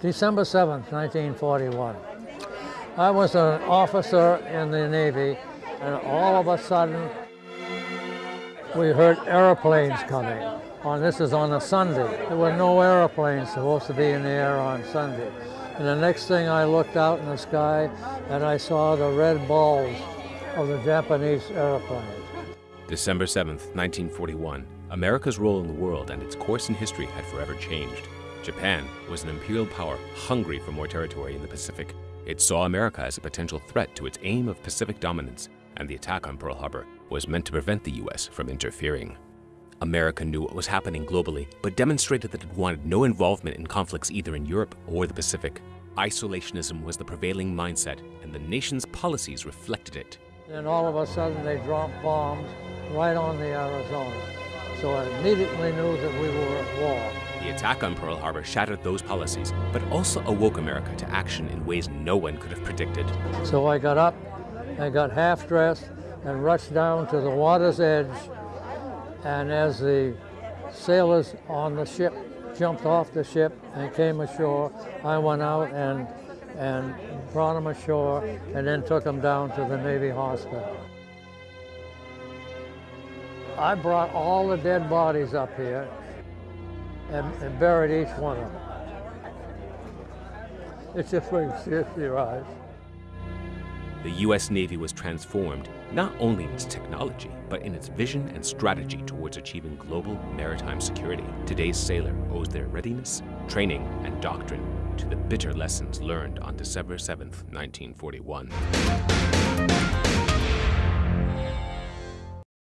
December 7th, 1941. I was an officer in the Navy, and all of a sudden, we heard airplanes coming. Oh, on this is on a Sunday. There were no airplanes supposed to be in the air on Sunday. And the next thing I looked out in the sky, and I saw the red balls of the Japanese airplanes. December 7th, 1941. America's role in the world and its course in history had forever changed. Japan was an imperial power hungry for more territory in the Pacific. It saw America as a potential threat to its aim of Pacific dominance, and the attack on Pearl Harbor was meant to prevent the U.S. from interfering. America knew what was happening globally, but demonstrated that it wanted no involvement in conflicts either in Europe or the Pacific. Isolationism was the prevailing mindset, and the nation's policies reflected it. Then all of a sudden they dropped bombs right on the Arizona. So I immediately knew that we were. The attack on Pearl Harbor shattered those policies, but also awoke America to action in ways no one could have predicted. So I got up, I got half dressed, and rushed down to the water's edge. And as the sailors on the ship jumped off the ship and came ashore, I went out and, and brought them ashore and then took them down to the Navy hospital. I brought all the dead bodies up here and, and buried each one of them. It's just you see it your eyes. The U.S. Navy was transformed not only in its technology, but in its vision and strategy towards achieving global maritime security. Today's sailor owes their readiness, training, and doctrine to the bitter lessons learned on December 7, 1941.